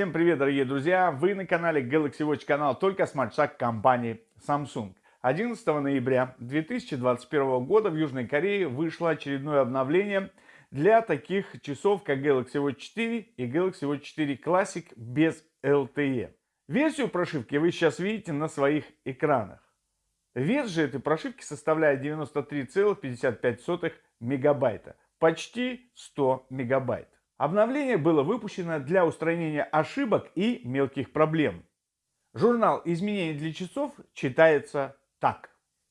Всем привет, дорогие друзья! Вы на канале Galaxy Watch канал только смарт-шаг компании Samsung. 11 ноября 2021 года в Южной Корее вышло очередное обновление для таких часов, как Galaxy Watch 4 и Galaxy Watch 4 Classic без LTE. Версию прошивки вы сейчас видите на своих экранах. Вес же этой прошивки составляет 93,55 мегабайта, почти 100 мегабайт. Обновление было выпущено для устранения ошибок и мелких проблем. Журнал изменений для часов читается так.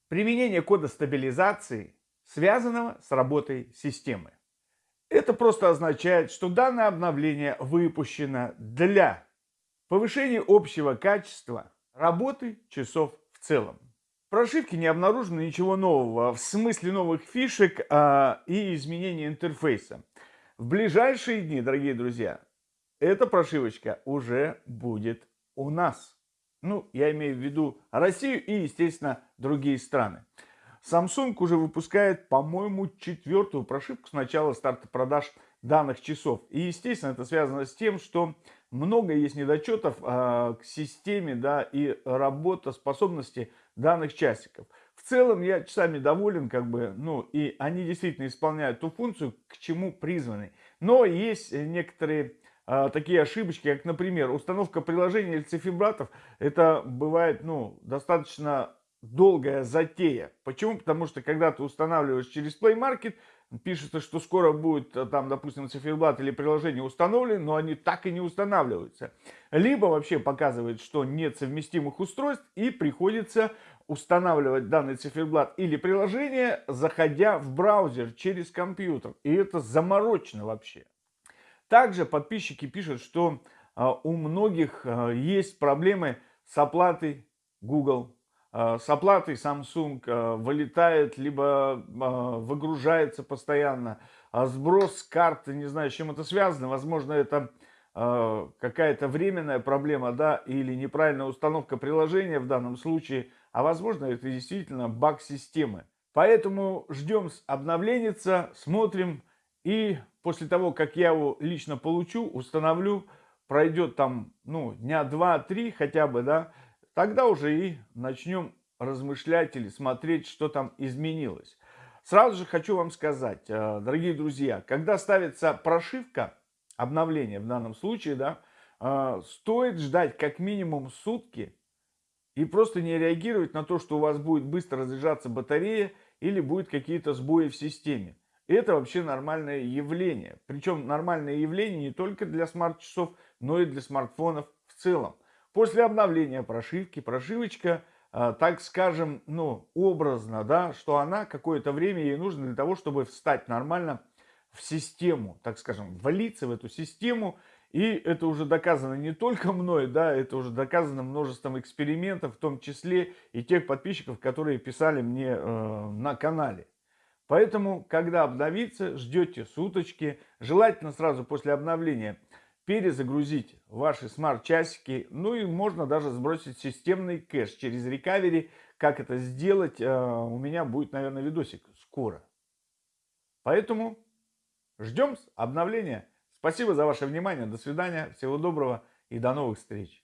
Применение кода стабилизации, связанного с работой системы. Это просто означает, что данное обновление выпущено для повышения общего качества работы часов в целом. В прошивке не обнаружено ничего нового в смысле новых фишек а, и изменения интерфейса. В ближайшие дни, дорогие друзья, эта прошивочка уже будет у нас. Ну, я имею в виду Россию и, естественно, другие страны. Samsung уже выпускает, по-моему, четвертую прошивку с начала старта продаж данных часов. И, естественно, это связано с тем, что много есть недочетов э, к системе да, и работоспособности данных часиков. В целом я часами доволен, как бы, ну, и они действительно исполняют ту функцию, к чему призваны. Но есть некоторые э, такие ошибочки, как, например, установка приложения или циферблатов. Это бывает, ну, достаточно долгая затея. Почему? Потому что когда ты устанавливаешь через Play Market, пишется, что скоро будет э, там, допустим, циферблат или приложение установлено, но они так и не устанавливаются. Либо вообще показывает, что нет совместимых устройств и приходится устанавливать данный циферблат или приложение, заходя в браузер через компьютер. И это заморочено вообще. Также подписчики пишут, что э, у многих э, есть проблемы с оплатой Google Э, с оплатой Samsung вылетает, либо выгружается постоянно. А сброс карты, не знаю, с чем это связано. Возможно, это какая-то временная проблема, да, или неправильная установка приложения в данном случае. А возможно, это действительно баг системы. Поэтому ждем обновленница, смотрим. И после того, как я его лично получу, установлю, пройдет там, ну, дня два-три хотя бы, да, Тогда уже и начнем размышлять или смотреть, что там изменилось. Сразу же хочу вам сказать, э, дорогие друзья, когда ставится прошивка, обновление в данном случае, да, э, стоит ждать как минимум сутки и просто не реагировать на то, что у вас будет быстро разряжаться батарея или будет какие-то сбои в системе. Это вообще нормальное явление. Причем нормальное явление не только для смарт-часов, но и для смартфонов в целом. После обновления прошивки, прошивочка, а, так скажем, ну, образно, да, что она какое-то время ей нужно для того, чтобы встать нормально в систему, так скажем, влиться в эту систему. И это уже доказано не только мной, да, это уже доказано множеством экспериментов, в том числе и тех подписчиков, которые писали мне э, на канале. Поэтому, когда обновится, ждете суточки, желательно сразу после обновления – перезагрузить ваши смарт-часики, ну и можно даже сбросить системный кэш через рекавери. Как это сделать, э, у меня будет, наверное, видосик скоро. Поэтому ждем обновления. Спасибо за ваше внимание, до свидания, всего доброго и до новых встреч.